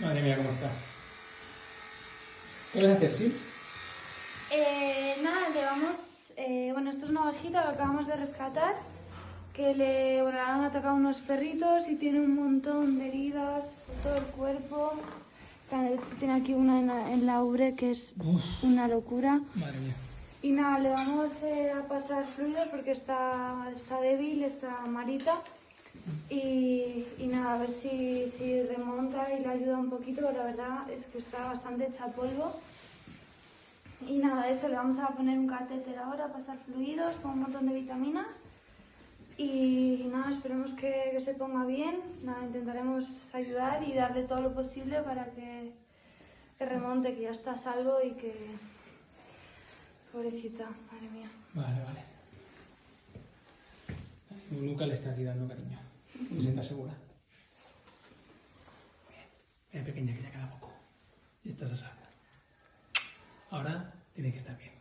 Madre mía, cómo está. ¿Qué vas a hacer, sí? Eh, nada, le vamos... eh, bueno, esto es una ovejita que acabamos de rescatar, que le, bueno, han atacado unos perritos y tiene un montón de heridas por todo el cuerpo. De hecho, tiene aquí una en la, en la ubre que es Uf, una locura. madre mía. Y nada, le vamos eh, a pasar fluidos porque está, está débil, está malita. Y, y nada, a ver si, si remonta y un poquito, pero la verdad es que está bastante hecha polvo. Y nada, eso, le vamos a poner un catéter ahora, pasar fluidos con un montón de vitaminas. Y nada, esperemos que, que se ponga bien. Nada, intentaremos ayudar y darle todo lo posible para que, que remonte, que ya está a salvo y que... Pobrecita, madre mía. Vale, vale. Nunca le está aquí dando cariño. Me sienta segura. Pequeña, que ya queda poco. Y estás a salvo. Ahora tiene que estar bien.